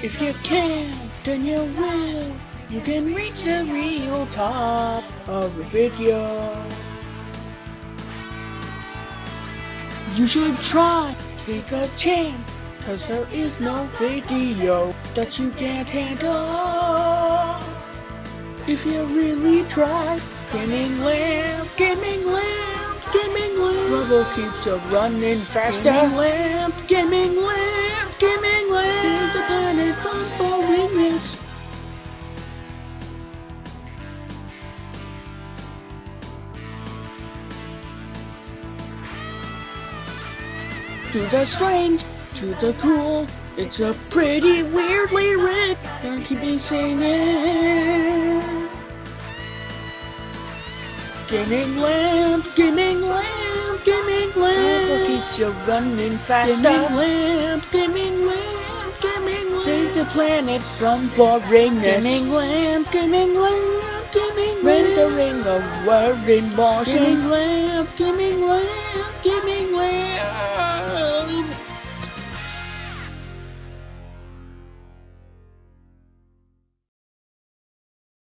If you can, then you will. You can reach the real top of the video. You should try, take a chance, cause there is no video that you can't handle. If you really try, gaming lamp, gaming lamp, gaming lamp. Trouble keeps you running faster. Gaming lamp, gaming lamp, To the strange, to the cruel, it's a pretty weird lyric. Gonna keep me singing. Gaming lamp, gaming lamp, gaming lamp. Trouble keeps you running faster. Gaming lamp, gaming lamp, gaming lamp. Save the planet from boringness. Gaming lamp, gaming lamp, gaming lamp. Rendering a word in motion. Gaming lamp, gaming lamp, gaming lamp.